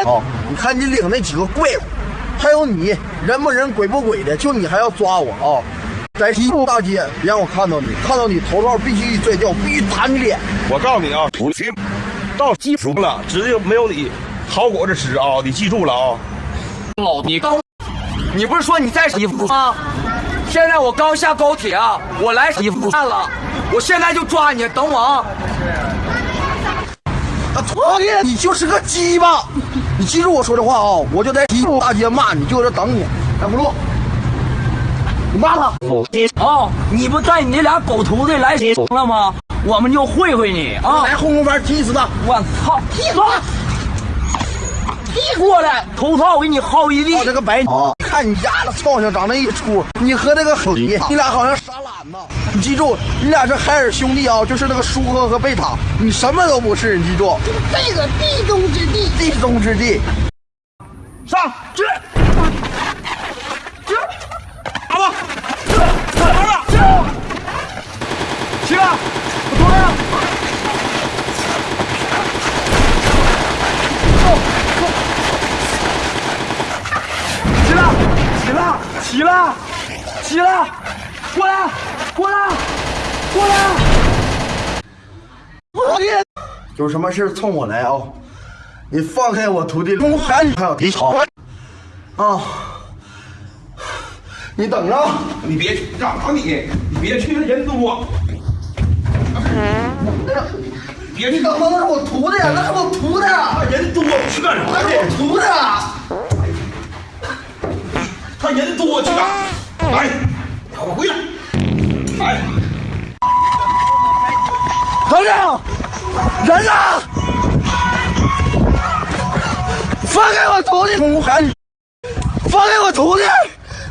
啊，你看你领那几个怪物，还有你人不人鬼不鬼的，就你还要抓我啊！在西部大街别让我看到你，看到你头套必须一拽掉，必须打你脸。我告诉你啊，不行，到基础了，指定没有你好果子吃啊！你记住了啊！老你刚，你不是说你在西服吗？现在我刚下高铁啊，我来西服站了，我现在就抓你，等我啊！啊，操你！你就是个鸡巴！你记住我说的话啊！我就在西部大街骂你，就在这等你。来，葫芦，你骂他。哦，你不带你那俩狗徒弟来了吗？我们就会会你啊！来后空翻踢死他！我操！踢死！踢过来，头套我给你薅一地。我这个白啊！看你丫的操性长那一出，你和那个黑，你俩好像傻懒呢。你记住，你俩是海尔兄弟啊，就是那个舒克和贝塔，你什么都不是。你记住，这个地中之地，地中之地。上去，去，阿子，儿子，起来，我出来了。起来，起来，起来，起来，过来，过来，过来！我的，有什么事冲我来啊！你放开我徒弟龙涵，还有敌草啊！你等着，你别去干嘛你？你别去，那人多。别去，你等着，那是我徒弟，那是我徒弟，人多，去干啥那是我去？徒弟。他人多，去干？来，我回来。来，等着，人呢？放开我徒弟！放开我徒弟！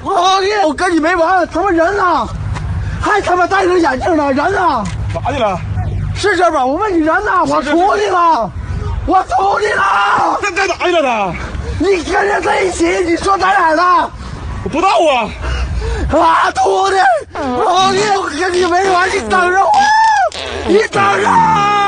我弟，我跟你没完！他妈人呢？还他妈戴着眼镜呢？人呢？咋的了？是这吧？我问你人呢？我徒弟呢？我徒弟呢？这干啥去了他？你跟人在一起，你说在哪儿呢？我不知道啊。啊，徒弟，徒弟，我跟你没完，你等着我，你等着。